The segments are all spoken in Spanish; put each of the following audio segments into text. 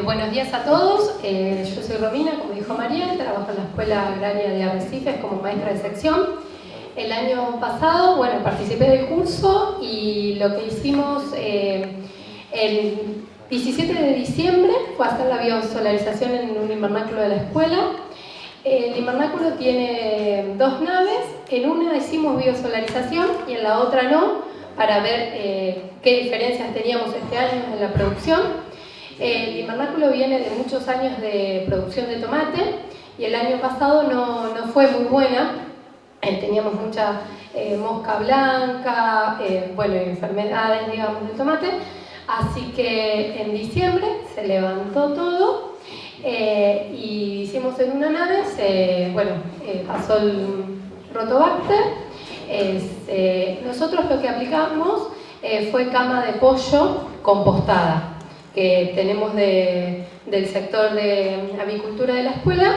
eh, buenos días a todos. Eh, yo soy Romina, como dijo María, trabajo en la Escuela Agraria de Arrecifes como maestra de sección. El año pasado, bueno, participé del curso y lo que hicimos eh, el 17 de diciembre fue hacer la biosolarización en un invernáculo de la escuela. El invernáculo tiene dos naves, en una hicimos biosolarización y en la otra no, para ver qué diferencias teníamos este año en la producción. El invernáculo viene de muchos años de producción de tomate y el año pasado no, fue muy buena. Eh, teníamos mucha eh, mosca blanca, eh, bueno, enfermedades, digamos, del tomate. Así que en diciembre se levantó todo y hicimos en una nave, bueno, pasó el rotobacter. nosotros lo que aplicamos fue cama de pollo compostada que tenemos del sector de avicultura de la escuela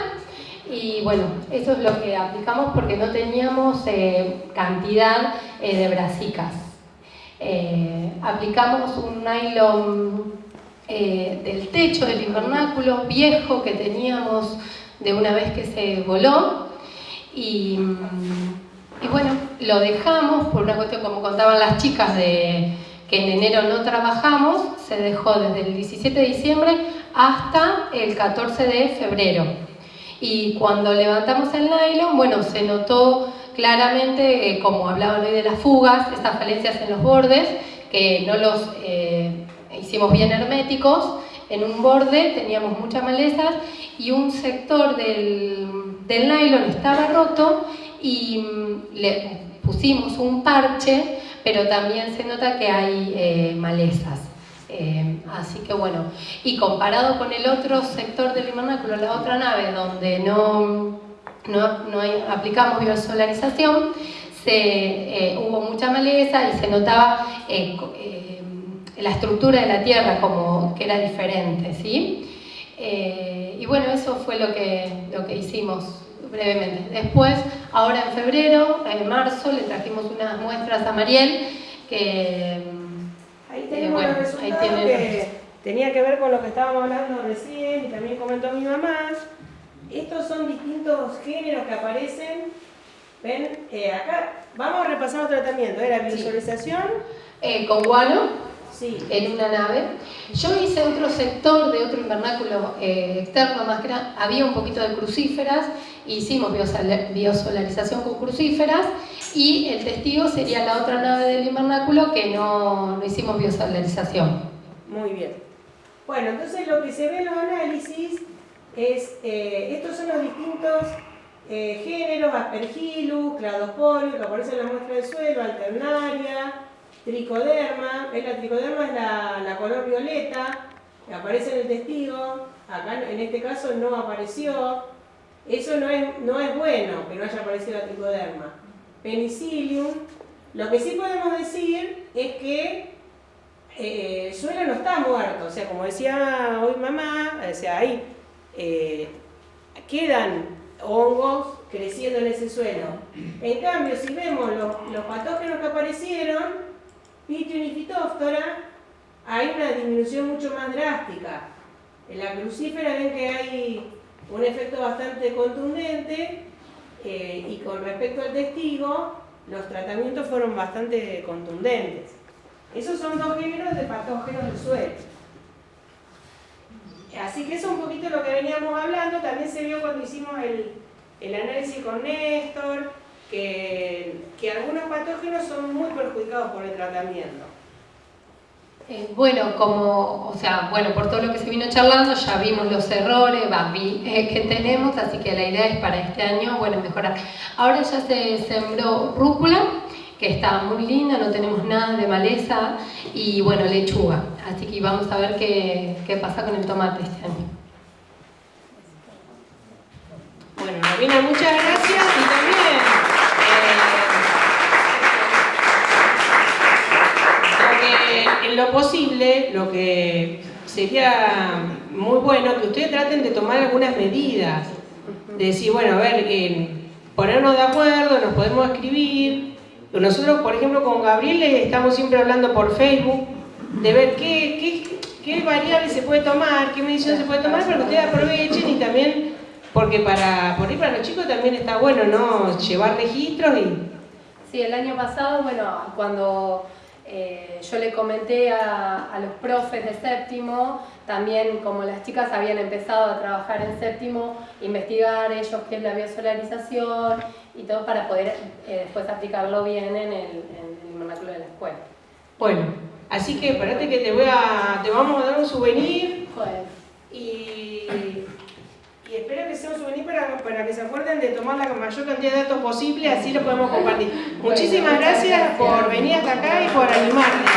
y bueno, eso es lo que aplicamos porque no teníamos eh, cantidad eh, de brasicas. Eh, aplicamos un nylon del techo del invernáculo viejo que teníamos de una vez que se voló y, y bueno, lo dejamos por una cuestión como contaban las chicas de que en enero no trabajamos, se dejó desde el 17 de diciembre hasta el 14 de febrero. Y cuando levantamos el nylon, bueno, se notó claramente, eh, como hablaban hoy de las fugas, estas falencias en los bordes, que no los eh, hicimos bien herméticos, en un borde teníamos muchas malezas y un sector del, del nylon estaba roto y mm, le pusimos un parche pero también se nota que hay eh, malezas. Eh, así que bueno, y comparado con el otro sector del invernáculo, la otra nave donde no, no, aplicamos biosolarización, se, eh, hubo mucha maleza y se notaba la estructura de la tierra como que era diferente, ¿sí? y bueno, eso fue lo que, lo que hicimos brevemente. Después, ahora en febrero, en marzo, le trajimos unas muestras a Mariel que... Ahí eh, tenemos los resultados que tenía que ver con lo que estábamos hablando recién y también comentó mi mamá. Estos son distintos géneros que aparecen. ¿Ven? Eh, acá vamos a repasar los tratamientos. Era visualización. Eh, con guano en una nave. Yo hice otro sector de otro invernáculo eh, externo, más que había un poquito de crucíferas, hicimos biosolarización con crucíferas y el testigo sería la otra nave del invernáculo que no, hicimos biosolarización. Muy bien. Bueno, entonces lo que se ve en los análisis es, eh, estos son los distintos eh, géneros, aspergillus, cladosporio, que aparecen en la muestra de suelo, alternaria, tricoderma, la tricoderma es la, color violeta, que aparece en el testigo, acá en este caso no apareció, eso no es, no es bueno que no haya aparecido la tricoderma. Penicillium, lo que sí podemos decir es que eh, el suelo no está muerto, o sea, como decía hoy mamá, o sea, ahí eh, quedan hongos creciendo en ese suelo. En cambio, si vemos los, los patógenos que aparecieron, Pition y hay una disminución mucho más drástica. En la crucífera ven que hay un efecto bastante contundente eh, y con respecto al testigo, los tratamientos fueron bastante contundentes. Esos son dos géneros de patógenos del suelo. Así que eso es un poquito lo que veníamos hablando, también se vio cuando hicimos el, el análisis con Néstor, que, algunos patógenos son muy perjudicados por el tratamiento. Eh, bueno, como, o sea, bueno, por todo lo que se vino charlando ya vimos los errores eh, que tenemos, así que la idea es para este año, bueno, mejorar. Ahora ya se sembró rúcula, que está muy linda, no tenemos nada de maleza, y bueno, lechuga, así que vamos a ver qué, qué pasa con el tomate este año. Bueno, Marina, muchas gracias y también lo posible, lo que sería muy bueno que ustedes traten de tomar algunas medidas, de decir, bueno, a ver, ponernos de acuerdo, nos podemos escribir. Nosotros, por ejemplo, con Gabriel estamos siempre hablando por Facebook, de ver qué, qué variable se puede tomar, qué medición se puede tomar para que ustedes aprovechen y también, porque para, por ahí para los chicos también está bueno, ¿no? Llevar registros y... Sí, el año pasado, bueno, cuando eh, yo le comenté a, a, los profes de séptimo, también como las chicas habían empezado a trabajar en séptimo, investigar ellos qué es la biosolarización y todo para poder eh, después aplicarlo bien en el, en el vernáculo de la escuela. Bueno, así que espérate que te voy a, te vamos a dar un souvenir Joder. y espero que sea un souvenir para, para que se acuerden de tomar la mayor cantidad de datos posible, así lo podemos compartir. Muchísimas gracias por venir hasta acá y por animarte.